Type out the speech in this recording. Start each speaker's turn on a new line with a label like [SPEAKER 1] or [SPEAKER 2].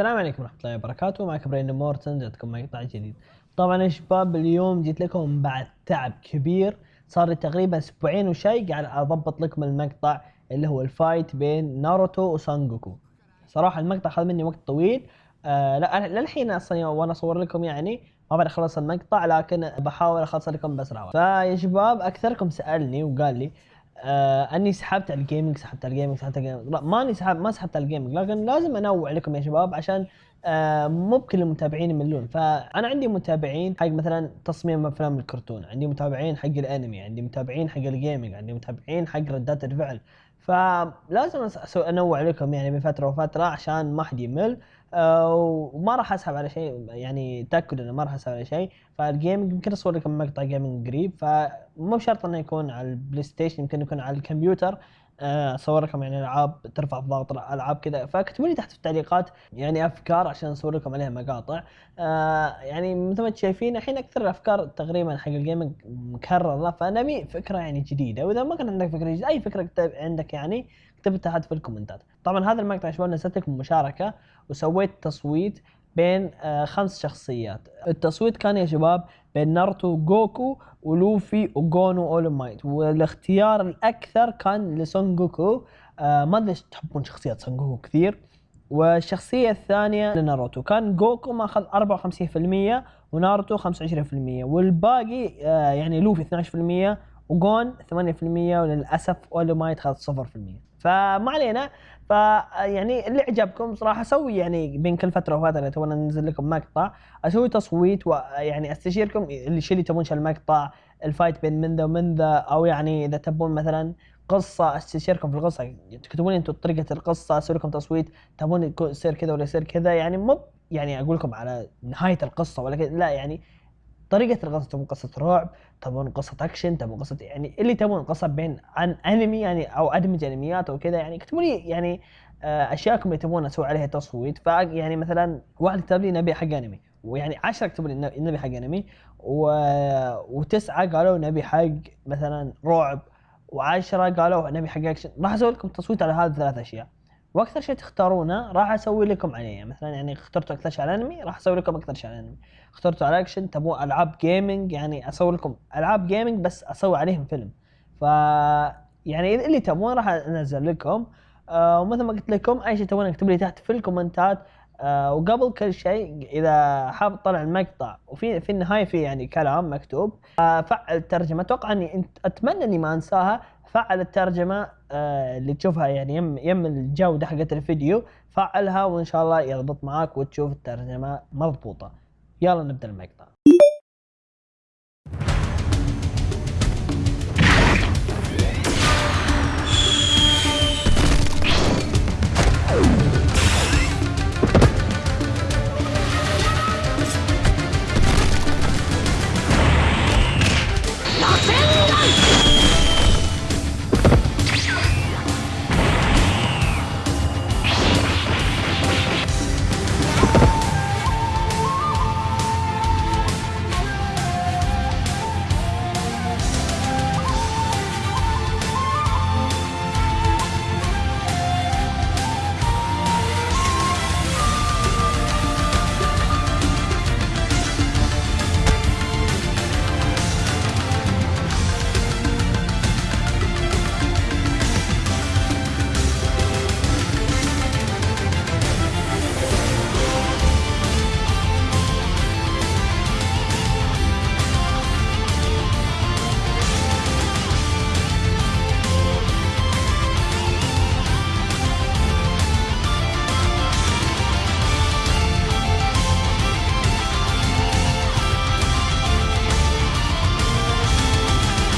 [SPEAKER 1] السلام عليكم ورحمة الله وبركاته. معكم برين مورتن جاتكم مقطع جديد. طبعا يا شباب اليوم جيت لكم بعد تعب كبير. صار لي تقريبا أسبوعين وشي قاعد أضبط لكم المقطع اللي هو الفايت بين ناروتو وسانجوكو صراحة المقطع أخذ مني وقت طويل. آه لا للحين أصلا وأنا أصور لكم يعني ما بعد اخلص المقطع لكن بحاول أخلص لكم بسرعة فيا شباب أكثركم سألني وقال لي آه أني سحبت على ال gaming سحبت على ال gaming سحبت على ال gaming لا ماني سحب ما سحبت على ال gaming لكن لازم أنوع لكم يا شباب عشان آه مو بكل المتابعين يملون. فأنا عندي متابعين حق مثلا تصميم أفلام الكرتون عندي متابعين حق الأنمي عندي متابعين حق ال gaming عندي متابعين حق ردات الفعل فلازم أنوع لكم يعني بين فترة وفترة عشان ما حد يمل. آه، وما راح أسحب على شيء يعني تأكد إنه ما راح أسحب على شيء. فال gaming يمكن أصور لكم مقطع gaming قريب. فمو بشرط إنه يكون على البلاي ستيشن يمكن يكون على الكمبيوتر. اصور لكم يعني ألعاب ترفع الضغط ألعاب كذا. فاكتبوا لي تحت في التعليقات يعني أفكار عشان أصور لكم عليها مقاطع. آه يعني مثل ما أنتم شايفين الحين أكثر الأفكار تقريبا حق ال gaming مكررة. فنبي فكرة يعني جديدة. وإذا ما كان عندك فكرة جديدة أي فكرة عندك يعني اكتبها تحت في الكومنتات. طبعا هذا المقطع شباب نزلت لكم مشاركة وسويت تصويت بين آه خمس شخصيات. التصويت كان يا شباب بين ناروتو جوكو ولوفي وجون وأول مايت. والاختيار الأكثر كان لسون جوكو. آه ما أدري تحبون شخصيات سون جوكو كثير. والشخصية الثانية لناروتو. كان جوكو ماخذ 54% وناروتو 25% والباقي آه يعني لوفي 12% وجون 8% وللأسف أولو مايت خذ 0% فما علينا. فيعني اللي عجبكم صراحة أسوي يعني بين كل فترة وفتره تونا ننزل لكم مقطع. أسوي تصويت ويعني أستشيركم اللي شو اللي تبون المقطع الفايت بين من ذا ومن ذا أو يعني إذا تبون مثلا قصة أستشيركم في القصة. تكتبون أنتم طريقة القصة أسوي لكم تصويت. تبون يصير كذا ولا يصير كذا يعني مو يعني أقول لكم على نهاية القصة ولا كذا لا يعني طريقة القصة تبون قصة رعب تبون قصة اكشن تبون قصة يعني اللي تبون قصه بين عن انمي يعني أو أدمج انميات أو كذا يعني اكتبوا لي يعني آه، أشياءكم اللي تبون أسوي عليها تصويت. فيعني مثلا واحد كتب لي نبي حق انمي ويعني 10 كتبوا لي نبي حق انمي و... وتسعة قالوا نبي حق مثلا رعب و10 قالوا نبي حق اكشن راح أسوي لكم تصويت على هذه الثلاث أشياء. وأكثر شيء تختارونه راح أسوي لكم عليه. مثلا يعني اخترتوا أكثر شيء على الانمي راح أسوي لكم أكثر شيء على الانمي اخترتوا على اكشن تبون ألعاب gaming يعني أسوي لكم ألعاب gaming بس أسوي عليهم فيلم. ف يعني اللي تبون راح أنزل لكم. آه ومثل ما قلت لكم أي شيء تبون أكتب لي تحت في الكومنتات آه وقبل كل شيء إذا حاب تطلع المقطع وفي في النهاية في يعني كلام مكتوب آه فعل الترجمة. أتوقع إني أتمنى إني ما أنساها. فعل الترجمة آه اللي تشوفها يعني يم يم الجودة حقت الفيديو فعلها وإن شاء الله يضبط معاك وتشوف الترجمة مضبوطة. يلا نبدأ المقطع.